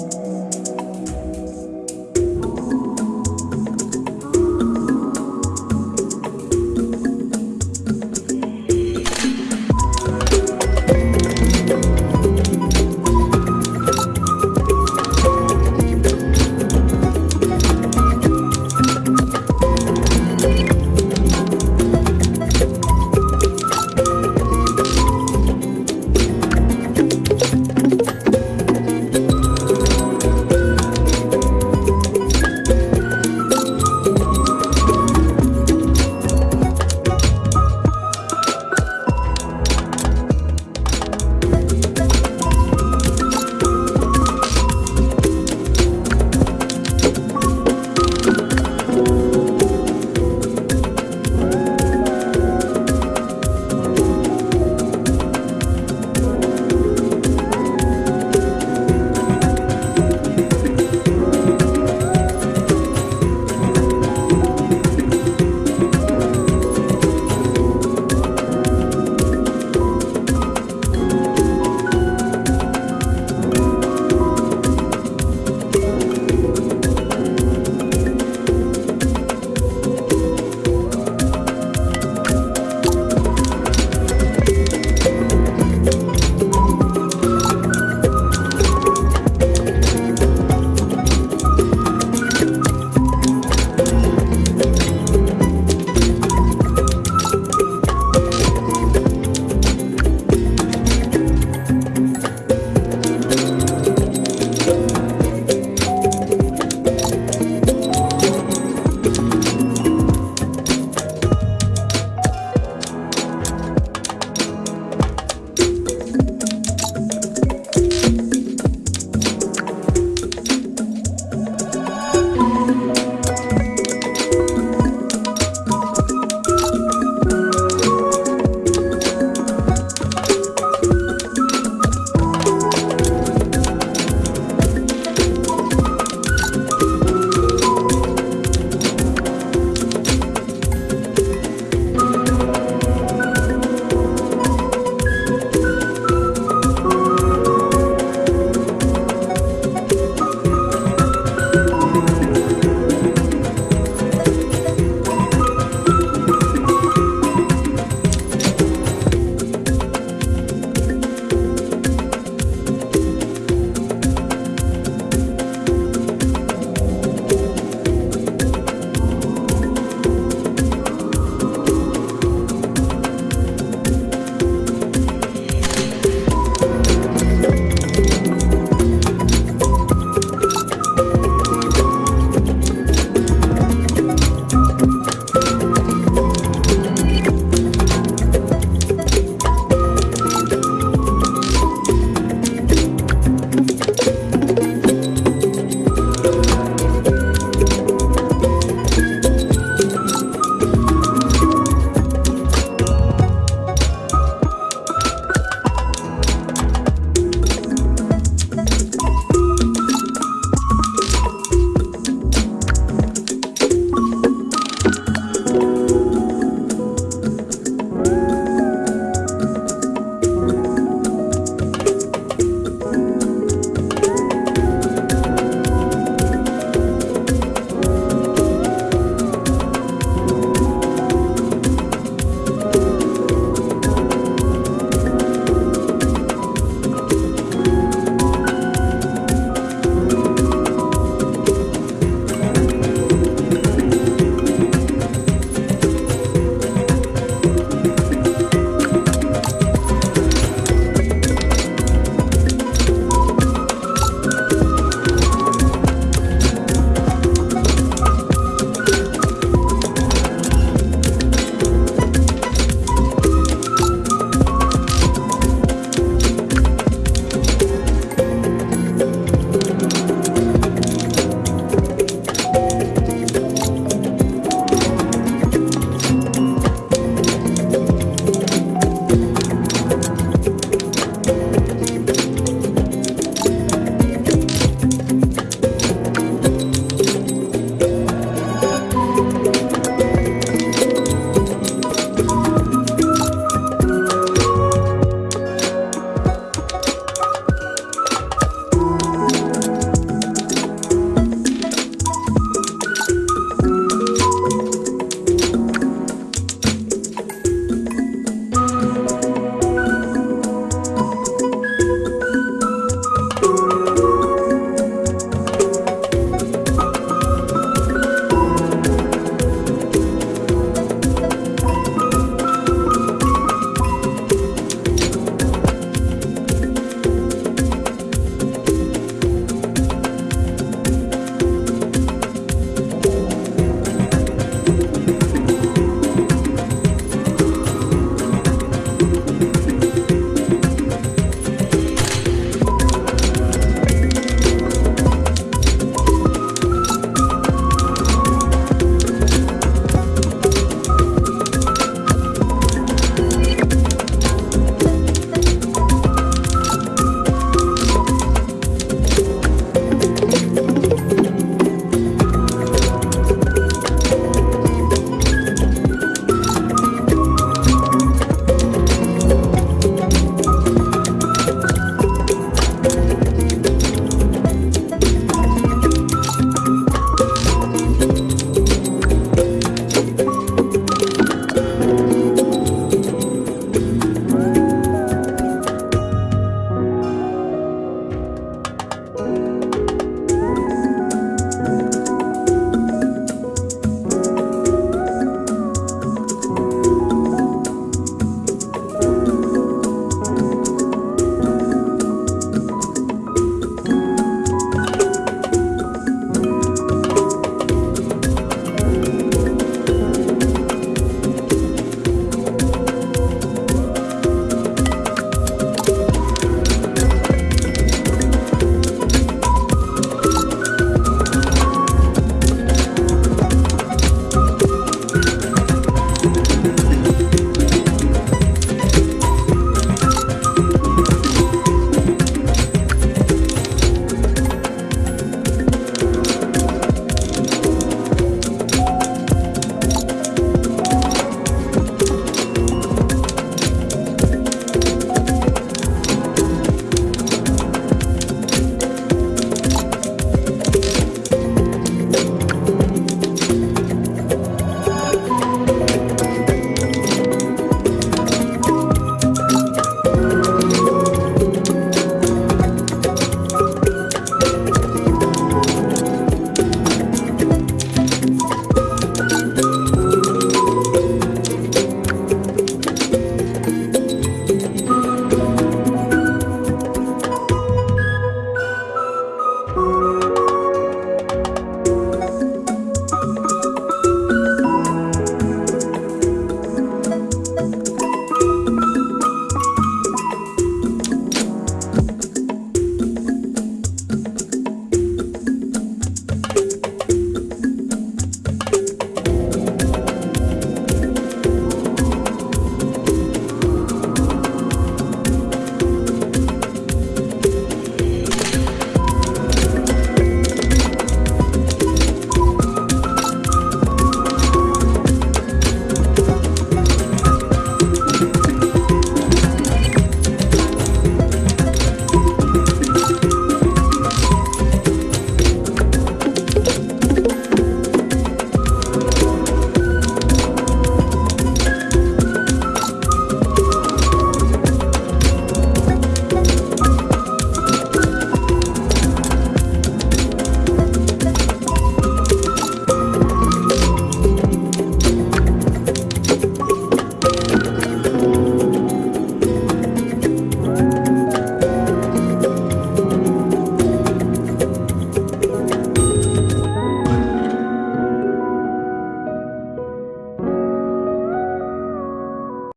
Música